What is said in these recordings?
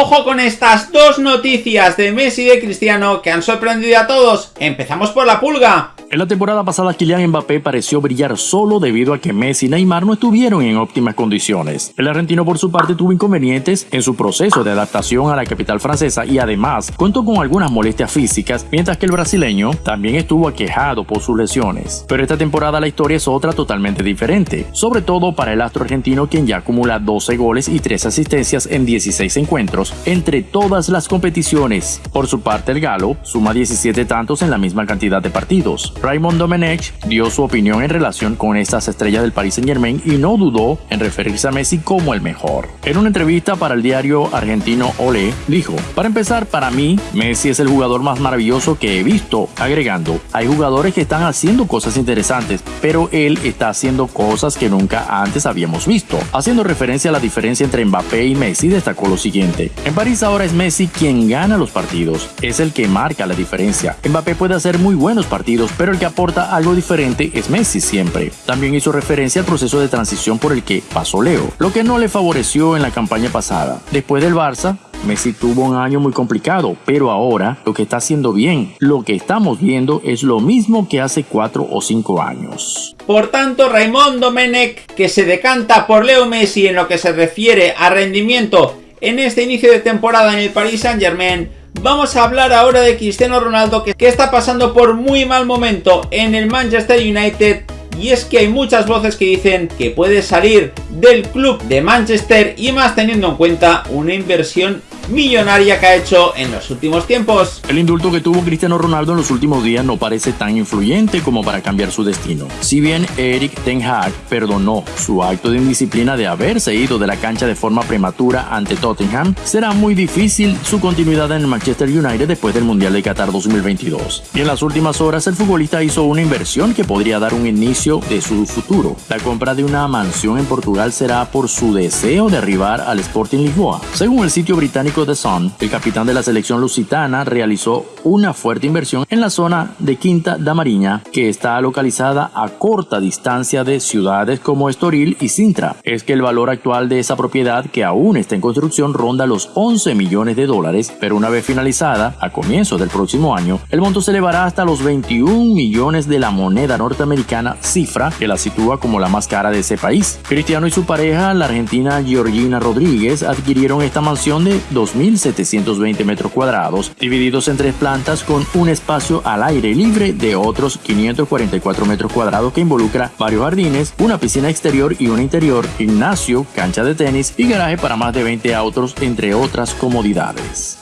Ojo con estas dos noticias de Messi y de Cristiano que han sorprendido a todos. Empezamos por la pulga. En la temporada pasada Kylian Mbappé pareció brillar solo debido a que Messi y Neymar no estuvieron en óptimas condiciones. El argentino por su parte tuvo inconvenientes en su proceso de adaptación a la capital francesa y además contó con algunas molestias físicas, mientras que el brasileño también estuvo aquejado por sus lesiones. Pero esta temporada la historia es otra totalmente diferente, sobre todo para el astro argentino quien ya acumula 12 goles y 3 asistencias en 16 encuentros entre todas las competiciones. Por su parte el galo suma 17 tantos en la misma cantidad de partidos. Raymond Domenech dio su opinión en relación con estas estrellas del Paris Saint Germain y no dudó en referirse a Messi como el mejor. En una entrevista para el diario argentino Olé, dijo, para empezar, para mí, Messi es el jugador más maravilloso que he visto, agregando, hay jugadores que están haciendo cosas interesantes, pero él está haciendo cosas que nunca antes habíamos visto. Haciendo referencia a la diferencia entre Mbappé y Messi, destacó lo siguiente, en París ahora es Messi quien gana los partidos, es el que marca la diferencia. Mbappé puede hacer muy buenos partidos, pero el que aporta algo diferente es Messi siempre. También hizo referencia al proceso de transición por el que pasó Leo, lo que no le favoreció en la campaña pasada. Después del Barça, Messi tuvo un año muy complicado, pero ahora lo que está haciendo bien, lo que estamos viendo es lo mismo que hace 4 o 5 años. Por tanto, Raymond Domenech, que se decanta por Leo Messi en lo que se refiere a rendimiento en este inicio de temporada en el Paris Saint Germain, Vamos a hablar ahora de Cristiano Ronaldo que, está pasando por muy mal momento en el Manchester United y es que hay muchas voces que dicen que puede salir del club de Manchester y más teniendo en cuenta una inversión millonaria que ha hecho en los últimos tiempos. El indulto que tuvo Cristiano Ronaldo en los últimos días no parece tan influyente como para cambiar su destino. Si bien Eric Ten Hag perdonó su acto de indisciplina de haberse ido de la cancha de forma prematura ante Tottenham, será muy difícil su continuidad en el Manchester United después del Mundial de Qatar 2022. Y en las últimas horas el futbolista hizo una inversión que podría dar un inicio de su futuro. La compra de una mansión en Portugal será por su deseo de arribar al Sporting Lisboa. Según el sitio británico de Sun, el capitán de la selección lusitana realizó una fuerte inversión en la zona de Quinta da Mariña, que está localizada a corta distancia de ciudades como Estoril y Sintra. Es que el valor actual de esa propiedad, que aún está en construcción, ronda los 11 millones de dólares, pero una vez finalizada, a comienzos del próximo año, el monto se elevará hasta los 21 millones de la moneda norteamericana, cifra que la sitúa como la más cara de ese país. Cristiano y su pareja, la argentina Georgina Rodríguez, adquirieron esta mansión de 2.720 metros cuadrados, divididos en tres plantas con un espacio al aire libre de otros 544 metros cuadrados que involucra varios jardines, una piscina exterior y una interior, gimnasio, cancha de tenis y garaje para más de 20 autos, entre otras comodidades.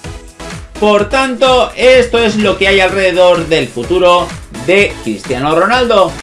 Por tanto, esto es lo que hay alrededor del futuro de Cristiano Ronaldo.